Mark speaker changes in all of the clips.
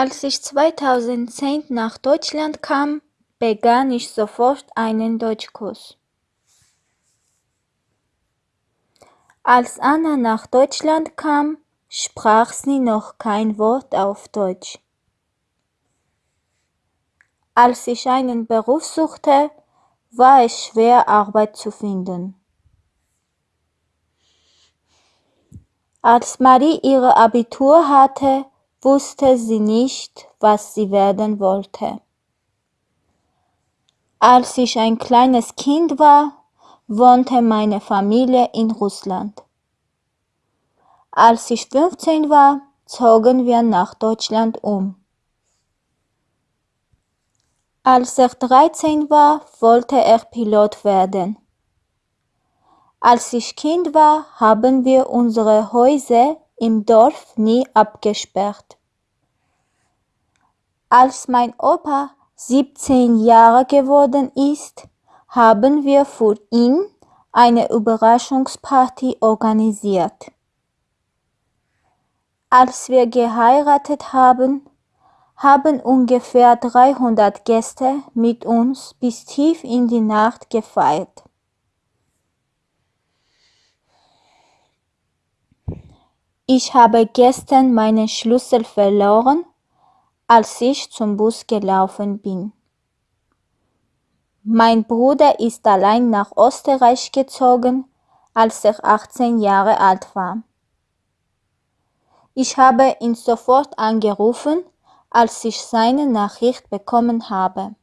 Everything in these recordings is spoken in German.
Speaker 1: Als ich 2010 nach Deutschland kam, begann ich sofort einen Deutschkurs. Als Anna nach Deutschland kam, sprach sie noch kein Wort auf Deutsch. Als ich einen Beruf suchte, war es schwer, Arbeit zu finden. Als Marie ihre Abitur hatte, wusste sie nicht, was sie werden wollte. Als ich ein kleines Kind war, wohnte meine Familie in Russland. Als ich 15 war, zogen wir nach Deutschland um. Als er 13 war, wollte er Pilot werden. Als ich Kind war, haben wir unsere Häuser im Dorf nie abgesperrt. Als mein Opa 17 Jahre geworden ist, haben wir für ihn eine Überraschungsparty organisiert. Als wir geheiratet haben, haben ungefähr 300 Gäste mit uns bis tief in die Nacht gefeiert. Ich habe gestern meinen Schlüssel verloren, als ich zum Bus gelaufen bin. Mein Bruder ist allein nach Österreich gezogen, als er 18 Jahre alt war. Ich habe ihn sofort angerufen, als ich seine Nachricht bekommen habe.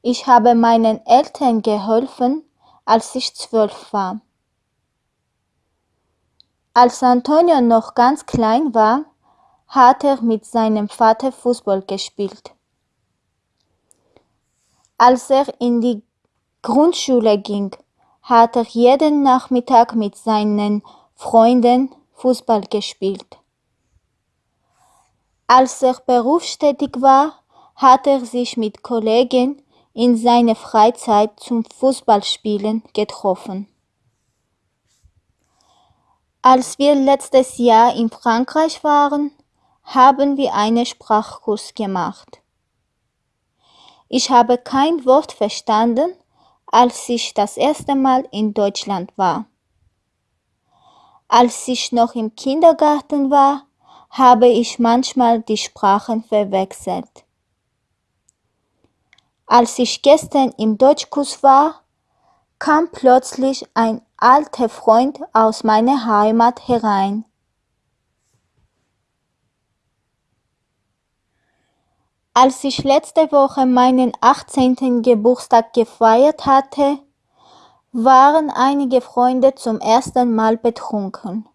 Speaker 1: Ich habe meinen Eltern geholfen, als ich zwölf war. Als Antonio noch ganz klein war, hat er mit seinem Vater Fußball gespielt. Als er in die Grundschule ging, hat er jeden Nachmittag mit seinen Freunden Fußball gespielt. Als er berufstätig war, hat er sich mit Kollegen in seiner Freizeit zum Fußballspielen getroffen. Als wir letztes Jahr in Frankreich waren, haben wir einen Sprachkurs gemacht. Ich habe kein Wort verstanden, als ich das erste Mal in Deutschland war. Als ich noch im Kindergarten war, habe ich manchmal die Sprachen verwechselt. Als ich gestern im Deutschkurs war, kam plötzlich ein alter Freund aus meiner Heimat herein. Als ich letzte Woche meinen 18. Geburtstag gefeiert hatte, waren einige Freunde zum ersten Mal betrunken.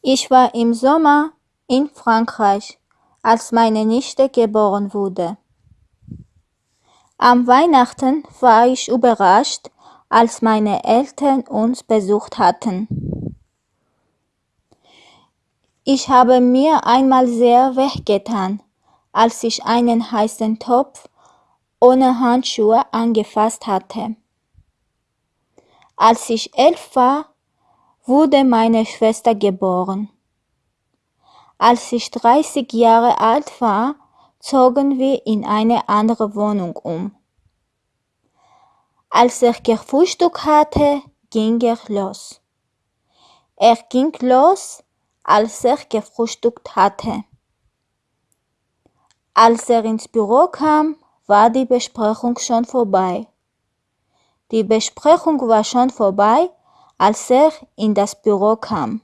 Speaker 1: Ich war im Sommer in Frankreich, als meine Nichte geboren wurde. Am Weihnachten war ich überrascht, als meine Eltern uns besucht hatten. Ich habe mir einmal sehr wehgetan, als ich einen heißen Topf ohne Handschuhe angefasst hatte. Als ich elf war, wurde meine Schwester geboren. Als ich 30 Jahre alt war, zogen wir in eine andere Wohnung um. Als er gefrühstückt hatte, ging er los. Er ging los, als er gefrühstückt hatte. Als er ins Büro kam, war die Besprechung schon vorbei. Die Besprechung war schon vorbei, als er in das Büro kam.